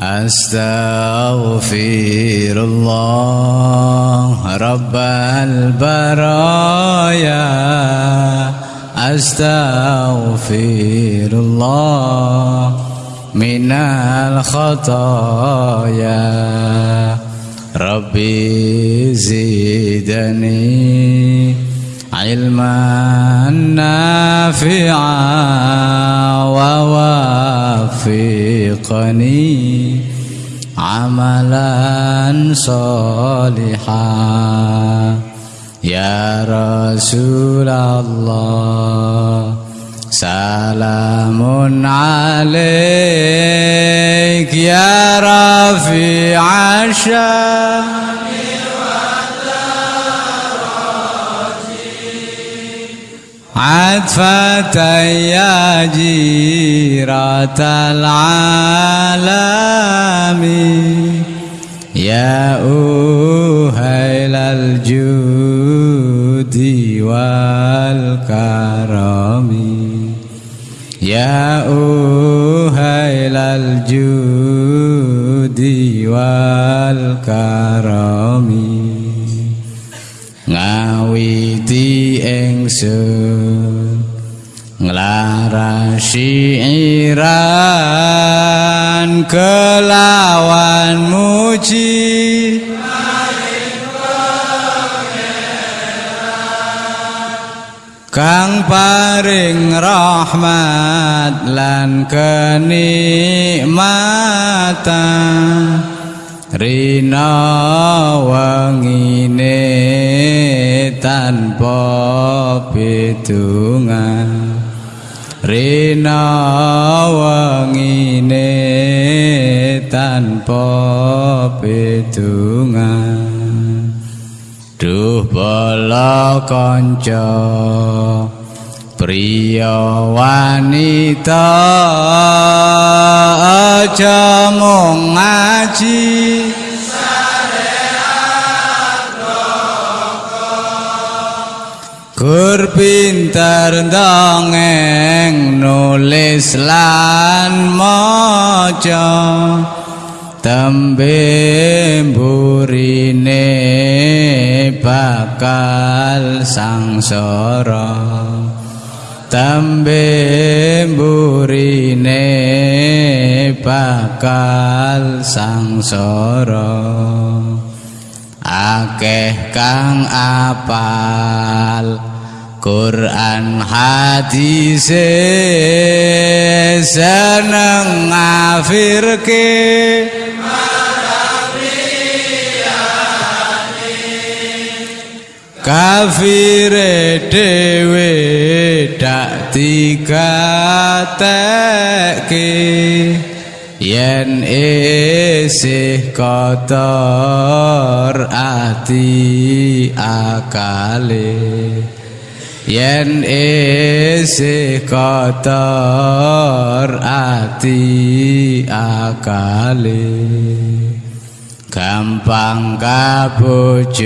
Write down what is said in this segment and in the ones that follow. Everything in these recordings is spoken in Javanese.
أستغفر الله رب البرايا. أستغفر الله من الخطايا. ربي زدني علما نافعا ووفقني عملا صالحا. يا رسول الله سلام عليك يا رفيع الشام عطفة يا جيرة العالم. يا أهيل الجود والكرم. يا أهيل الجود والكرم. ngawiti ingsun nglarasi iran kelawan muji. Kang paring rahmat lan kenikmatan. Rina wangine tanpa bidungan Rina wangine tanpa bidungan Duh bala kanca Priya wanita aja mung ngaji Gur pinter dongeng nulis lan maca. Tembe burine bakal sangsara. Tembe burine bakal sangsara. Akeh kang apal Quran hadis seneng ngafirke. Kafire dewe dak digatekke yen isih kotor ati akale yen isih kotor ati akale gampang kabujuk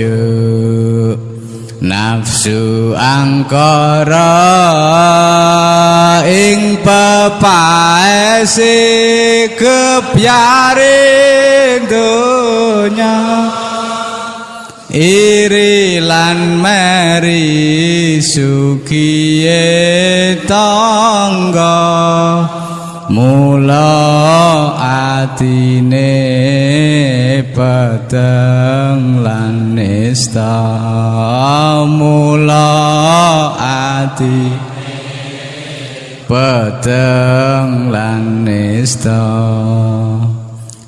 nafsu angkara ing pepaese kepyaring donya iri lan meri sukiye tangga. Mula atine peteng lan nista mula ati peteng lan nista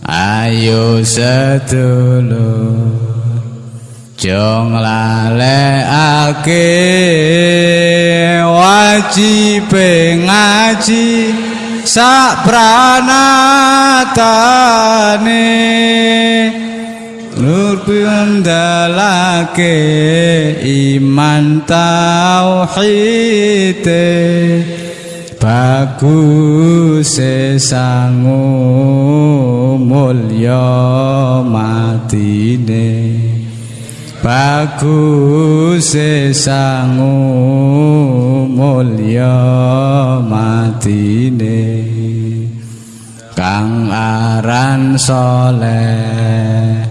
ayo sedulur Jong lalekake wajib ngaji sak pranatane nur pindalake iman tauhid bagus sangu mulya matine bagus sangu mulya matine. Kang aran soleh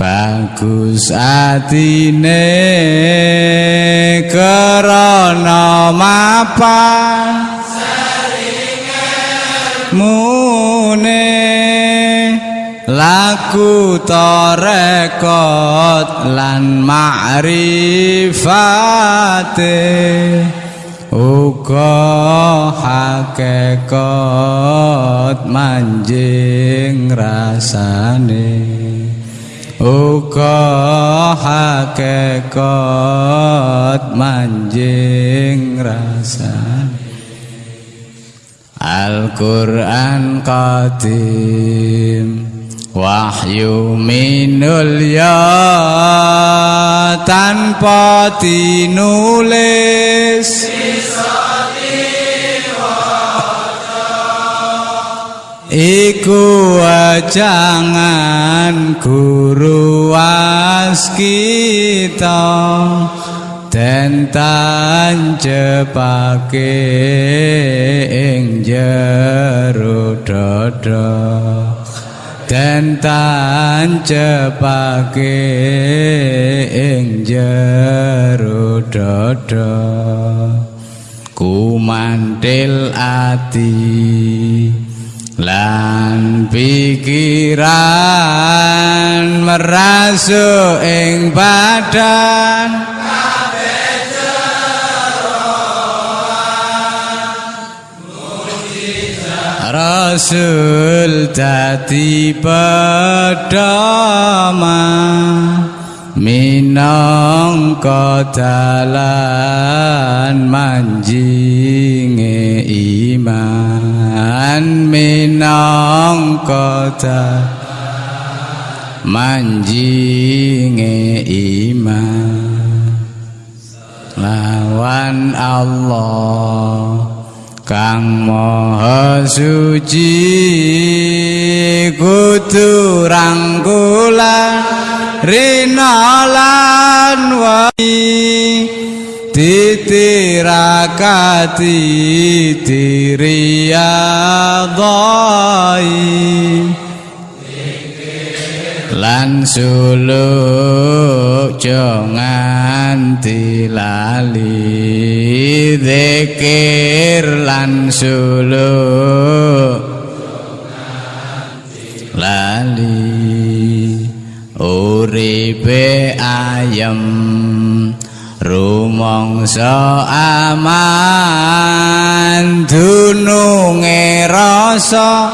bagus atine. Krana mapan mune laku torekot lan ma'rifate uga hakekat manjing rasane. Uga hakekat manjing rasane. Al-Quran Qadim Wahyu minul ya tanpa dinulis. Iku wajangan guru waskita den tancepake ing jero dada den tancepake ing jero dada kumantil ati lan pikiran merasuk ing badan Rasul dadi pedama minangka dalan manjinge iman minangka manjinge iman. Lawan Allah kang maha suci kudu rangkulan rina lan wai titirakati diriyadhai lan suluk jangan dilali zikir. Lan suluk lali uripe ayem. Rumangsa aman dununge rasa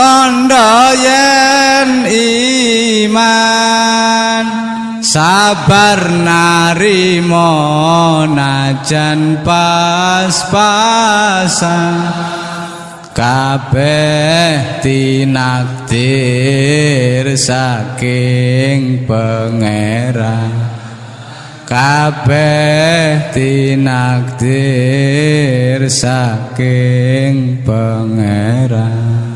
tanda yen iman sabar narimo najan pas-pasan. Kabeh tinakdir saking pangeran. Kabeh tinakdir saking pangeran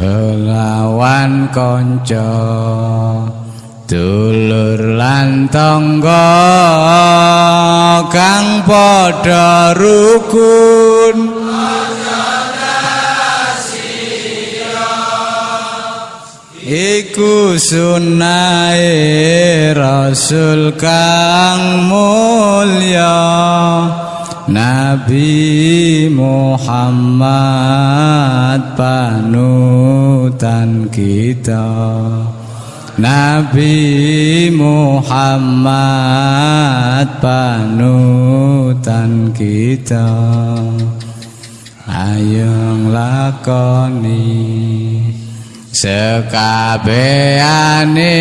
lawan kanca. Dulur lan tangga kang padha rukun. Iku sunahe rasul kang mulya Nabi Muhammad panutan kita. Nabi Muhammad panutan kita. Ayo lakoni sekabehane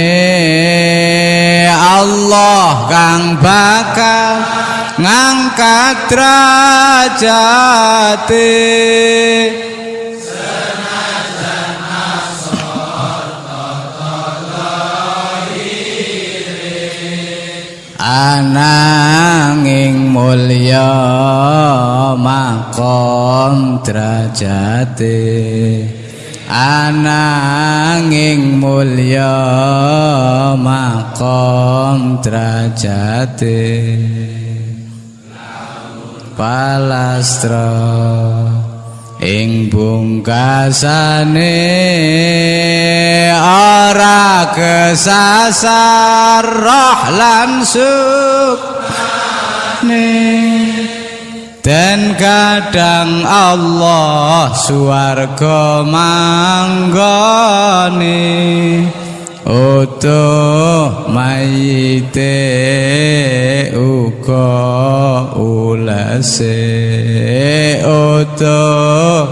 Allah kang bakal ngangkat derajate. Ananging mulya makom derajate. Ananging mulya makom derajate palastra ing bungkasane ora kesasar roh lan dan kadang Allah suwarga manggone utuh mayite uga ulase utuh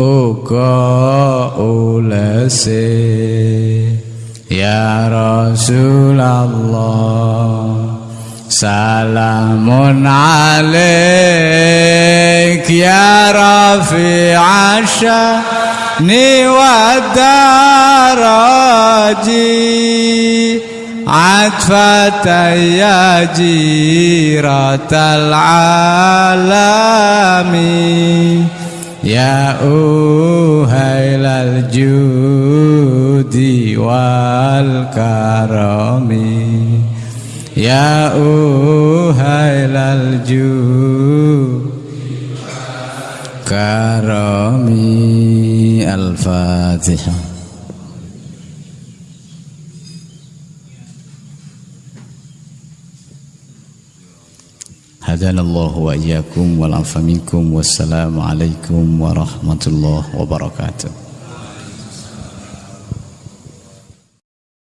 uga ulase ya Rasulullah Salamun alaik ya rafi'a والدرج عطفة يا جيرة العالم يا أهيل الجود والكرم يا أهيل الجود كرمي الفاتحة. هدانا الله وإياكم والعفو منكم والسلام عليكم ورحمة الله وبركاته.